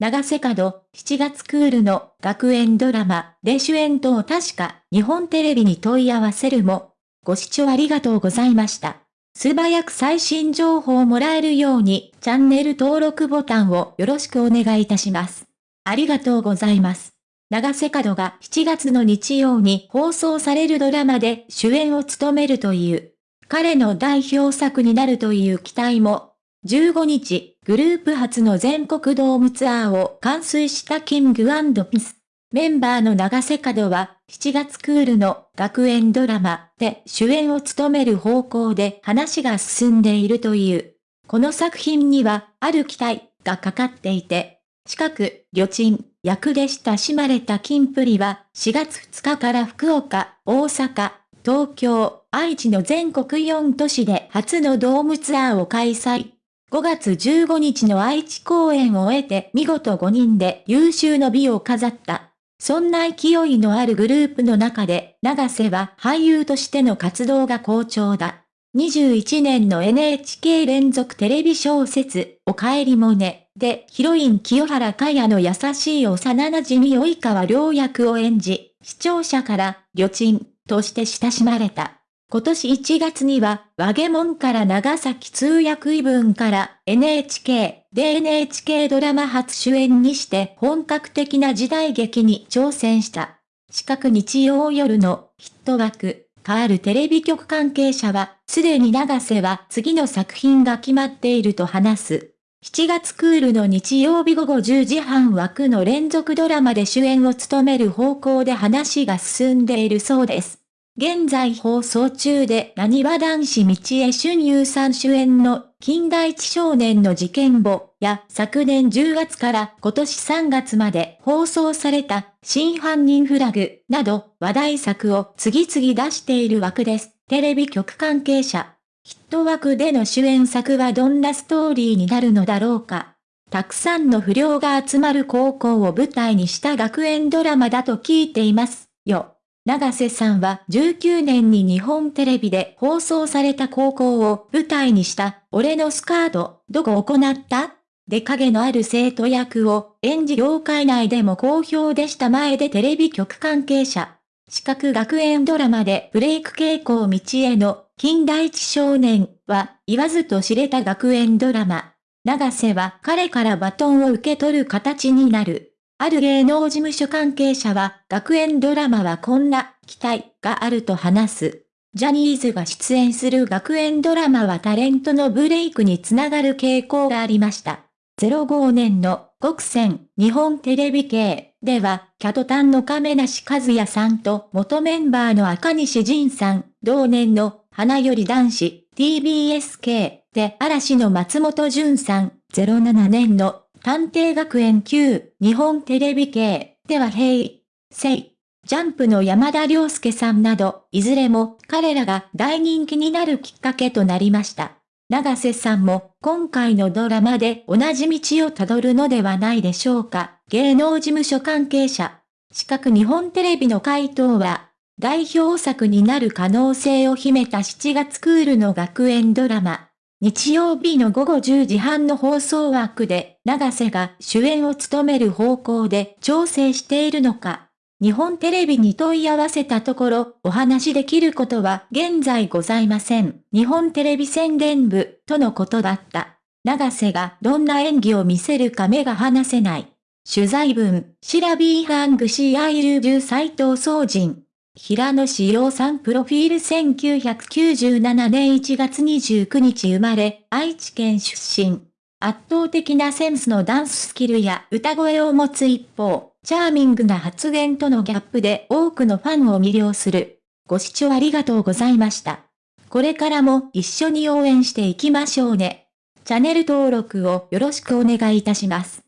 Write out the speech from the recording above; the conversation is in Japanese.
長瀬角、7月クールの学園ドラマで主演等確か日本テレビに問い合わせるも、ご視聴ありがとうございました。素早く最新情報をもらえるようにチャンネル登録ボタンをよろしくお願いいたします。ありがとうございます。長瀬角が7月の日曜に放送されるドラマで主演を務めるという、彼の代表作になるという期待も15日、グループ初の全国ドームツアーを完遂したキングピス。メンバーの長瀬角は、7月クールの学園ドラマで主演を務める方向で話が進んでいるという。この作品には、ある期待がかかっていて、近く、旅賃、役で親しまれた金プリは、4月2日から福岡、大阪、東京、愛知の全国4都市で初のドームツアーを開催。5月15日の愛知公演を終えて見事5人で優秀の美を飾った。そんな勢いのあるグループの中で、長瀬は俳優としての活動が好調だ。21年の NHK 連続テレビ小説、おかえりもね、で、ヒロイン清原かやの優しい幼馴染及川良役を演じ、視聴者から、旅賃、として親しまれた。今年1月には、和ゲモンから長崎通訳異文から NHK で NHK ドラマ初主演にして本格的な時代劇に挑戦した。近く日曜夜のヒット枠、変わるテレビ局関係者は、すでに長瀬は次の作品が決まっていると話す。7月クールの日曜日午後10時半枠の連続ドラマで主演を務める方向で話が進んでいるそうです。現在放送中で何は男子道江俊優さん主演の近代一少年の事件簿や昨年10月から今年3月まで放送された真犯人フラグなど話題作を次々出している枠です。テレビ局関係者。ヒット枠での主演作はどんなストーリーになるのだろうか。たくさんの不良が集まる高校を舞台にした学園ドラマだと聞いていますよ。長瀬さんは19年に日本テレビで放送された高校を舞台にした俺のスカート、どこ行った？で影のある生徒役を演じ業界内でも好評でした前でテレビ局関係者。四角学園ドラマでブレイク傾向道への近代一少年は言わずと知れた学園ドラマ。長瀬は彼からバトンを受け取る形になる。ある芸能事務所関係者は、学園ドラマはこんな期待があると話す。ジャニーズが出演する学園ドラマはタレントのブレイクにつながる傾向がありました。05年の国戦日本テレビ系では、キャトタンの亀梨和也さんと元メンバーの赤西仁さん、同年の花より男子 TBS 系で嵐の松本潤さん、07年の探偵学園級、日本テレビ系、では平、成、ジャンプの山田涼介さんなど、いずれも彼らが大人気になるきっかけとなりました。長瀬さんも今回のドラマで同じ道をたどるのではないでしょうか。芸能事務所関係者。近く日本テレビの回答は、代表作になる可能性を秘めた7月クールの学園ドラマ、日曜日の午後10時半の放送枠で、長瀬が主演を務める方向で調整しているのか。日本テレビに問い合わせたところ、お話できることは現在ございません。日本テレビ宣伝部、とのことだった。長瀬がどんな演技を見せるか目が離せない。取材文、シラビーハングシーアイルジュ斎藤総人。平野志陽さんプロフィール1997年1月29日生まれ、愛知県出身。圧倒的なセンスのダンススキルや歌声を持つ一方、チャーミングな発言とのギャップで多くのファンを魅了する。ご視聴ありがとうございました。これからも一緒に応援していきましょうね。チャンネル登録をよろしくお願いいたします。